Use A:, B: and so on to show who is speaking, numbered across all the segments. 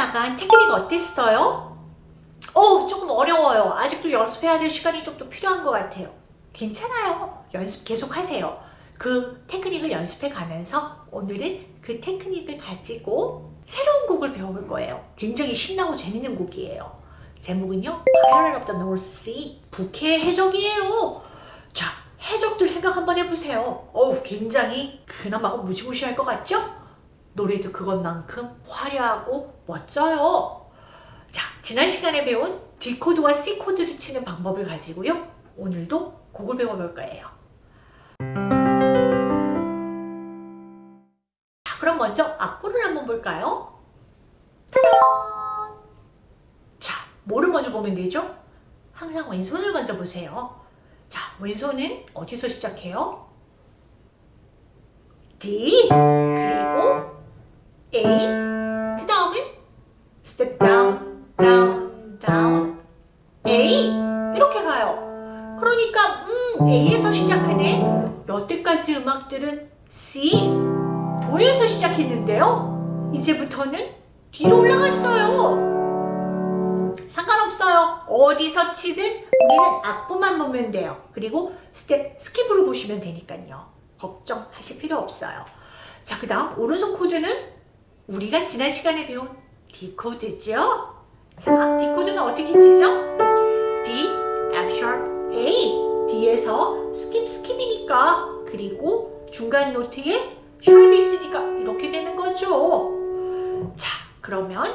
A: 나간 테크닉 어땠어요? 어 조금 어려워요. 아직도 연습해야 될 시간이 좀 더 필요한 것 같아요. 괜찮아요. 연습 계속 하세요. 그 테크닉을 연습해 가면서 오늘은 그 테크닉을 가지고 새로운 곡을 배워볼 거예요. 굉장히 신나고 재밌는 곡이에요. 제목은요. Pirate of the North Sea. 북해 해적이에요. 자, 해적들 생각 한번 해보세요. 어우, 굉장히 근엄하고 무지무시할 것 같죠? 노래도 그것만큼 화려하고 멋져요. 자, 지난 시간에 배운 D코드와 C코드를 치는 방법을 가지고요. 오늘도 곡을 배워볼 거예요. 자, 그럼 먼저 악보를 한번 볼까요? 자, 뭐를 먼저 보면 되죠? 항상 왼손을 먼저 보세요. 자, 왼손은 어디서 시작해요? D A 그 다음은 step down, down, down A 이렇게 가요. 그러니까 음 A에서 시작하네. 여태까지 음악들은 C 도에서 시작했는데요. 이제부터는 D로 올라갔어요. 상관없어요. 어디서 치든 우리는 악보만 보면 돼요. 그리고 step skip으로 보시면 되니까요. 걱정하실 필요 없어요. 자, 그 다음 오른손 코드는 우리가 지난 시간에 배운 D 코드죠. 자, D 코드는 어떻게 치죠? D, F sharp, A. D에서 skip skip이니까 그리고 중간 note에 sharp이 있으니까 이렇게 되는 거죠. 자, 그러면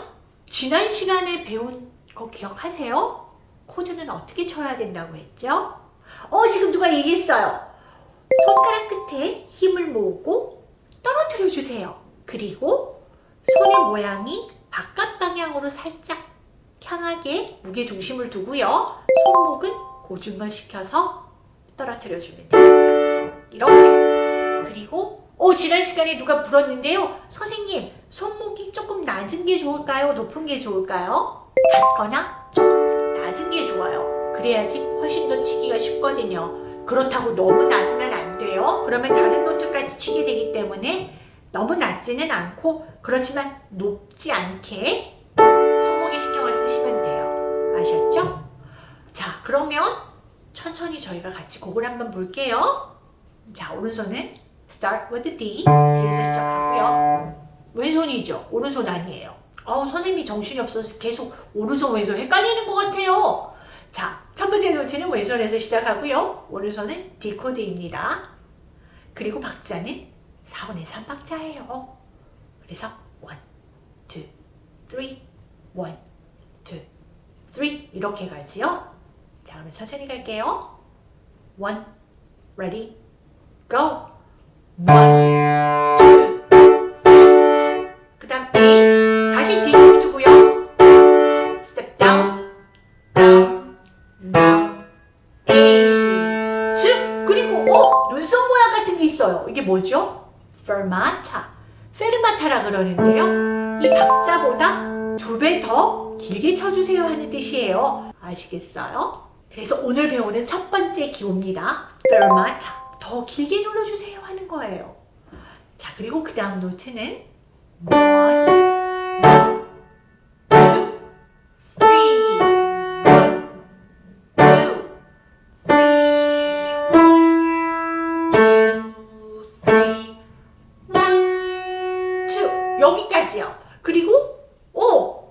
A: 지난 시간에 배운 거 기억하세요? 코드는 어떻게 쳐야 된다고 했죠? 어, 지금 누가 얘기했어요. 손가락 끝에 힘을 모으고 떨어뜨려 주세요. 그리고 손의 모양이 바깥 방향으로 살짝 향하게 무게 중심을 두고요. 손목은 고중을 시켜서 떨어뜨려 주면 됩니다. 이렇게. 그리고 오 지난 시간에 누가 물었는데요. 선생님 손목이 조금 낮은 게 좋을까요? 높은 게 좋을까요? 같거나 좀 낮은 게 좋아요. 그래야지 훨씬 더 치기가 쉽거든요. 그렇다고 너무 낮으면 안 돼요. 그러면 다른 노트까지 치게 되기 때문에 너무 낮지는 않고 그렇지만 높지 않게 손목에 신경을 쓰시면 돼요. 아셨죠? 자 그러면 천천히 저희가 같이 곡을 한번 볼게요. 자 오른손은 start with D D에서 시작하고요. 왼손이죠. 오른손 아니에요. 아우 선생님이 정신이 없어서 계속 오른손 왼손 헷갈리는 것 같아요. 자, 첫 번째 노트는 왼손에서 시작하고요. 오른손은 D 코드입니다. 그리고 박자는 4분의 3박자예요. 그래서 1, 2, 3, 1, 2, 3 이렇게 가지요. 자, 그러면 천천히 갈게요. 1, ready, go. 1, 2, 3. 그 다음 A. 다시 D 코드고요. step down, down, down, A. 쭉. 그리고 어? 눈썹 모양 같은 게 있어요. 이게 뭐죠? Fermata. 페르마타라 그러는데요. 이 박자보다 두 배 더 길게 쳐주세요 하는 뜻이에요. 아시겠어요? 그래서 오늘 배우는 첫 번째 기호입니다. fermata. 더 길게 눌러주세요 하는 거예요. 자, 그리고 그 다음 노트는 여기까지요. 그리고 오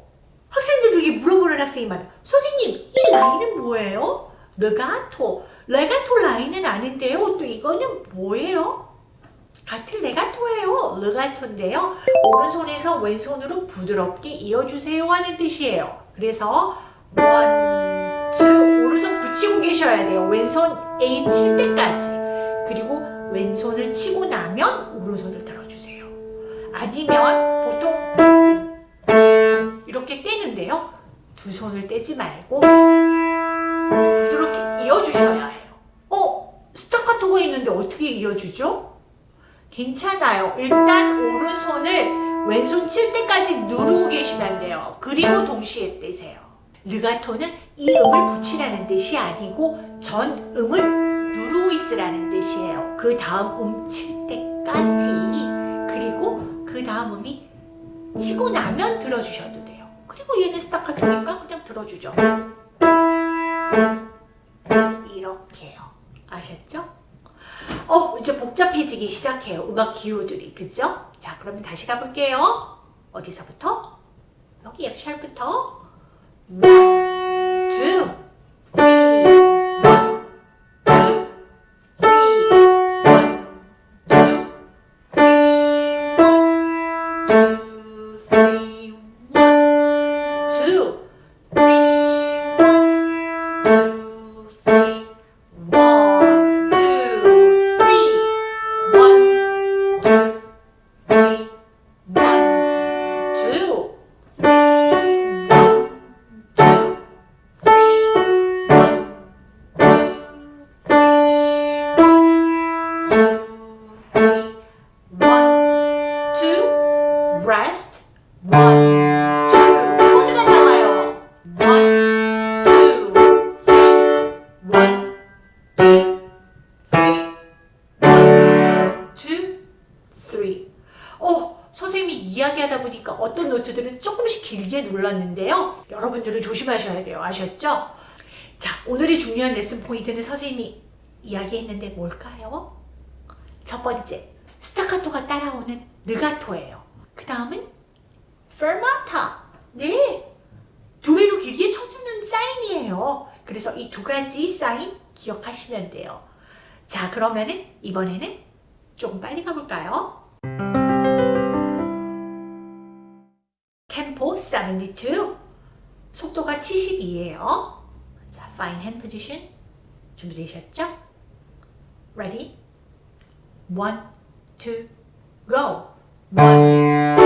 A: 학생들 중에 물어보는 학생이 많아요. 선생님 이 라인은 뭐예요? 레가토. 레가토 라인은 아는데요. 또 이거는 뭐예요? 같은 레가토예요. 레가토인데요. 오른손에서 왼손으로 부드럽게 이어주세요 하는 뜻이에요. 그래서 one, two 오른손 붙이고 계셔야 돼요. 왼손 A 칠 때까지. 그리고 왼손을 치고 나면 오른손을 들어주세요. 아니면 보통 이렇게 떼는데요. 두 손을 떼지 말고 부드럽게 이어주셔야 해요. 어? 스타카토가 있는데 어떻게 이어주죠? 괜찮아요. 일단 오른손을 왼손 칠 때까지 누르고 계시면 돼요. 그리고 동시에 떼세요. 르가토는 이 음을 붙이라는 뜻이 아니고 전 음을 누르고 있으라는 뜻이에요. 그 다음 음 칠 때까지 치고 나면 들어주셔도 돼요. 그리고 얘는 스타카토니까 그냥 들어주죠. 이렇게요. 아셨죠? 어, 이제 복잡해지기 시작해요. 음악 기호들이. 그죠? 자, 그러면 다시 가볼게요. 어디서부터? 여기 F샵부터 보니까 어떤 노트들은 조금씩 길게 눌렀는데요. 여러분들은 조심하셔야 돼요. 아셨죠? 자, 오늘의 중요한 레슨 포인트는 선생님이 이야기했는데 뭘까요? 첫 번째, 스타카토가 따라오는 느가토예요. 그 다음은 페르마타. 네, 두 배로 길게 쳐주는 사인이에요. 그래서 이 두 가지 사인 기억하시면 돼요. 자, 그러면은 이번에는 조금 빨리 가볼까요? 72 속도가 72예요 자, fine hand position 준비되셨죠? Ready? One, two, go! One,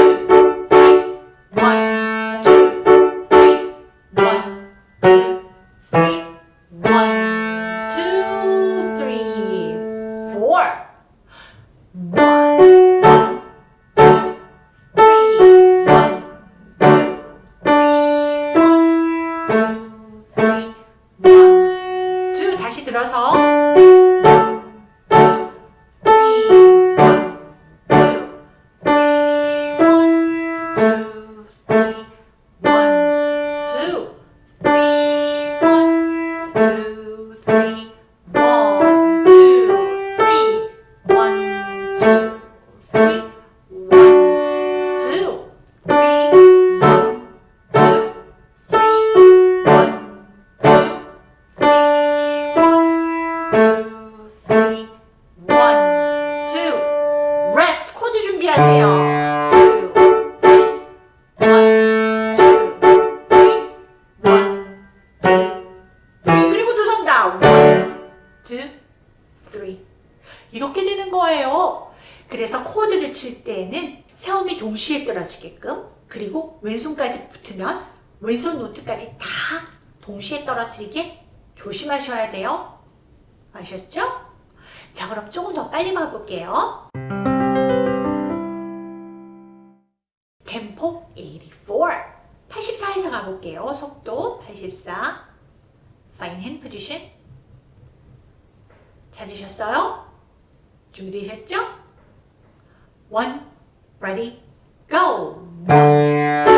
A: 동시에 떨어지게끔 그리고 왼손까지 붙으면 왼손 노트까지 다 동시에 떨어뜨리게 조심하셔야 돼요. 아셨죠? 자 그럼 조금 더 빨리 가볼게요. 템포 84 84에서 가볼게요. 속도 84 Fine hand position 찾으셨어요? 준비되셨죠? One, ready, go!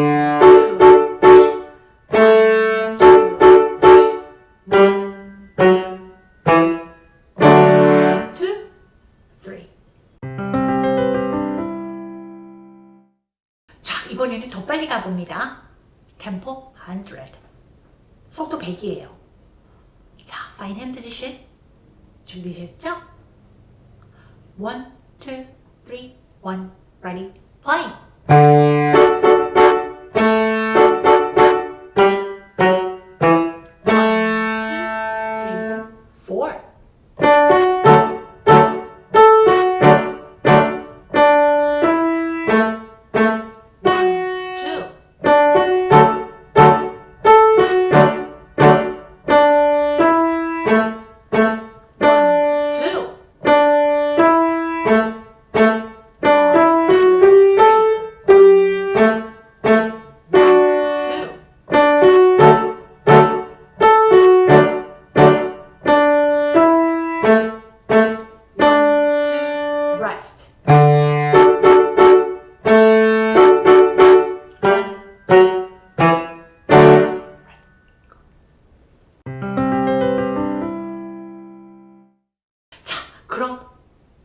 A: 템포? 100 속도 100이에요. 자, 파인 핸드 지신 준비되셨죠? 1, 2, 3, 1 Ready, Fine!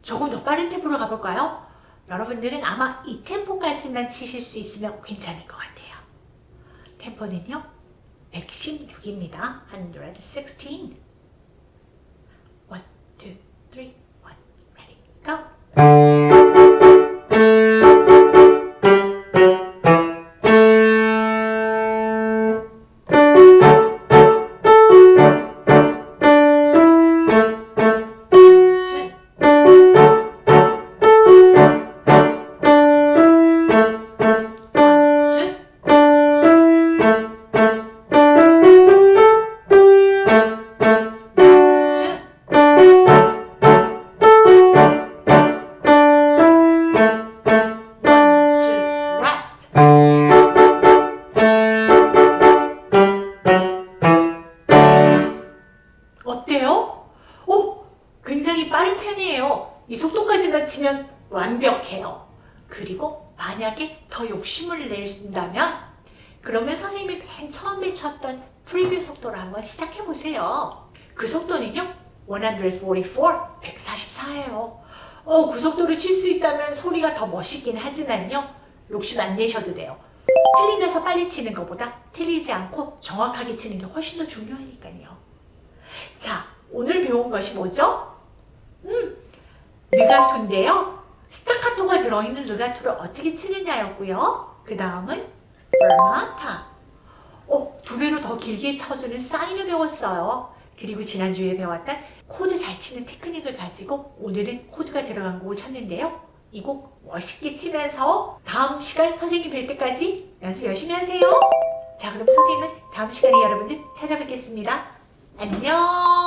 A: 조금 더 빠른 템포로 가볼까요? 여러분들은 아마 이 템포까지만 치실 수 있으면 괜찮을 것 같아요. 템포는요, 116입니다. 116. 1, 2, 3, 1, ready, go. 144, 144예요. 어, 그 속도를 칠 수 있다면 소리가 더 멋있긴 하지만요, 욕심 안 내셔도 돼요. 틀리면서 빨리 치는 것보다 틀리지 않고 정확하게 치는 게 훨씬 더 중요하니까요. 자, 오늘 배운 것이 뭐죠? 음, 르가토인데요. 스타카토가 들어있는 르가토를 어떻게 치느냐였고요. 그 다음은 페르마타. 어, 두 배로 더 길게 쳐주는 사인을 배웠어요. 그리고 지난주에 배웠던 코드 잘 치는 테크닉을 가지고 오늘은 코드가 들어간 곡을 쳤는데요. 이 곡 멋있게 치면서 다음 시간 선생님 뵐 때까지 연습 열심히 하세요. 자, 그럼 선생님은 다음 시간에 여러분들 찾아뵙겠습니다. 안녕!